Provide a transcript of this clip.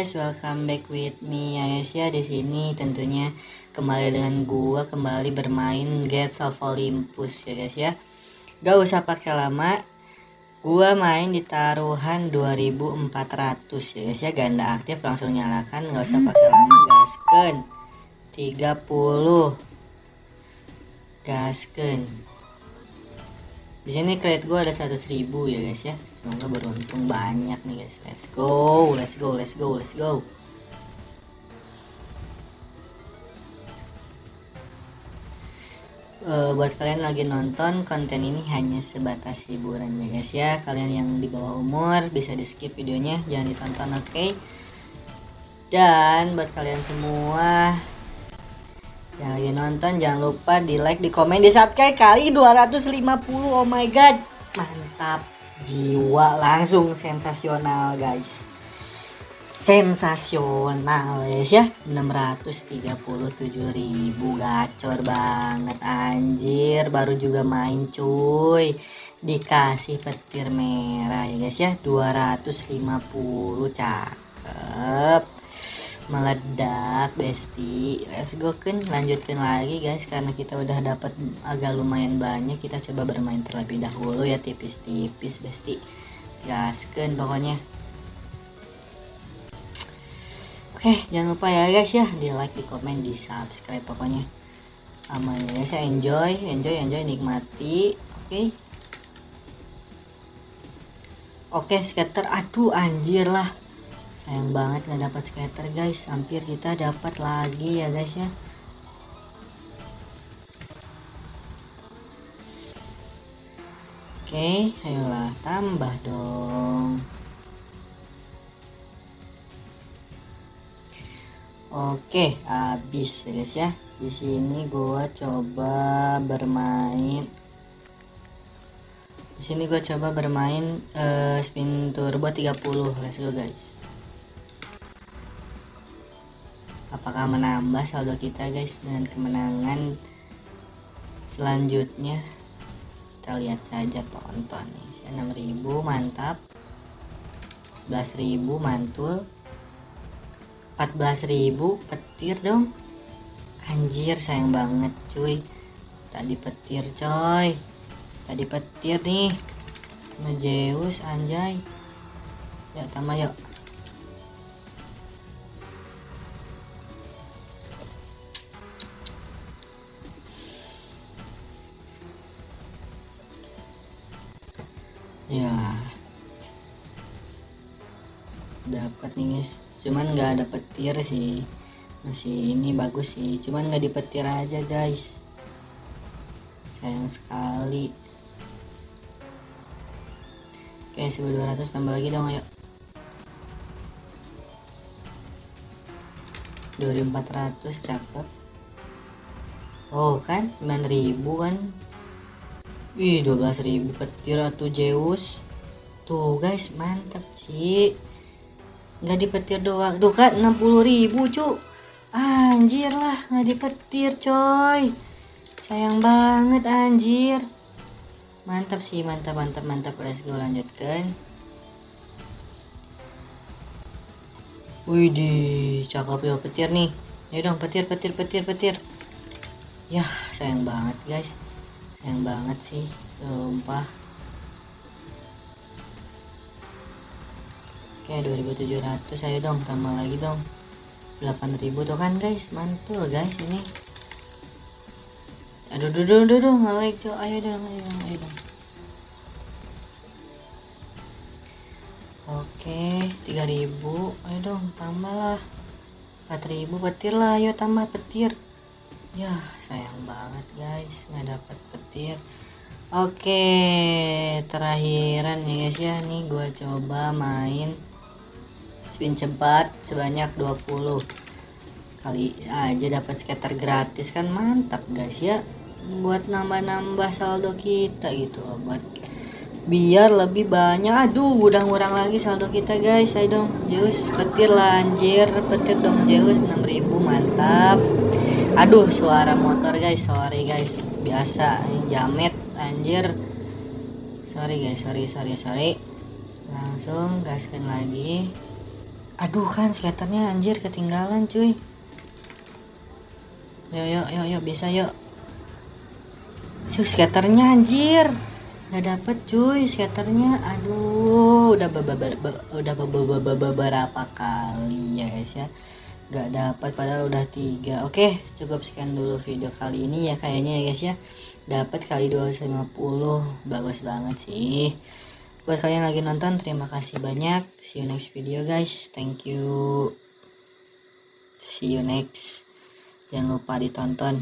guys, welcome back with me ya ya di sini. Tentunya kembali dengan gua kembali bermain Gates of Olympus ya guys ya. Gak usah pakai lama. Gua main di taruhan 2400 ya guys ya. Ganda aktif langsung nyalakan nggak usah pakai lama gasken 30 gasken di sini kredit gue ada 100 ribu ya guys ya. Semoga beruntung banyak nih guys. Let's go let's go let's go let's go. Uh, buat kalian lagi nonton konten ini hanya sebatas hiburan ya guys ya. Kalian yang di bawah umur bisa di skip videonya. Jangan ditonton oke? Okay? dan buat kalian semua yang lagi nonton jangan lupa di like di komen di subscribe kali 250 oh my god. Mantap. Jiwa langsung sensasional guys. Sensasional guys ya. 637.000 gacor banget anjir. Baru juga main cuy. Dikasih petir merah ya guys ya. 250 cakep meledak besti let's go kan lanjutkan lagi guys karena kita udah dapat agak lumayan banyak. Kita coba bermain terlebih dahulu ya tipis-tipis besti gaskan pokoknya. Oke jangan lupa ya guys ya. Di like di komen di subscribe pokoknya. Aman ya guys ya. Enjoy enjoy enjoy. Nikmati oke. Oke skater aduh anjir lah sayang banget nggak dapat skater guys. Hampir kita dapat lagi ya guys ya. Oke ayolah tambah dong. Oke habis ya guys ya. Di sini gua coba bermain. Di sini gue coba bermain uh, spin turbo 30 let's go guys apakah menambah saldo kita guys dengan kemenangan selanjutnya? Kita lihat saja tonton nih 6000 mantap. 11000 mantul. 14000 petir dong. Anjir sayang banget cuy. Tadi petir coy. Tadi petir nih. Majeus anjay. Ya tambah yuk ya. Dapat nih guys. Cuman nggak ada petir sih. Masih ini bagus sih. Cuman nggak dipetir aja guys. Sayang sekali. Oke 1200 tambah lagi dong ayo. 2400 cakep. Oh kan? 9000 kan Wih 12.000 petir atau Zeus. Tuh guys mantap Ci. Nggak dipetir doang. Tuh kan 60.000 cu. Anjir lah nggak dipetir coy. Sayang banget anjir. Mantap sih mantap mantap mantap. Let's go lanjutkan. Wih di cakep ya petir nih. Ayo dong petir petir petir petir. Yah sayang banget guys sayang banget sih sumpah. Oke 2700 ayo dong tambah lagi dong. 8000 tuh kan guys mantul guys ini. Aduh duh duh duh, duh nge cow ayo dong ayo dong ayo dong. Oke 3000 ayo dong tambah lah 4000 petir lah ayo tambah petir ya sayang banget guys. Nggak dapat petir. Oke terakhiran ya guys ya. Nih gua coba main spin cepat sebanyak 20 kali aja dapat skater gratis kan mantap guys ya. Buat nambah-nambah saldo kita gitu buat biar lebih banyak. Aduh udah ngurang lagi saldo kita guys. Ayo dong Zeus. Petir lanjir petir dong Zeus. 6000 mantap aduh suara motor guys. Sorry guys. Biasa jamet anjir. Sorry guys. Sorry sorry sorry. Langsung gaskan lagi. Aduh kan skaternya anjir ketinggalan cuy. Yuk yuk yuk yuk bisa yuk Tuh skaternya anjir. Nggak dapet cuy skaternya. Aduh udah udah beberapa kali ya guys ya nggak dapat padahal udah tiga. Oke cukup sekian dulu video kali ini ya kayaknya ya guys ya. Dapat kali 250 bagus banget sih. Buat kalian lagi nonton terima kasih banyak. See you next video guys. Thank you. See you next. Jangan lupa ditonton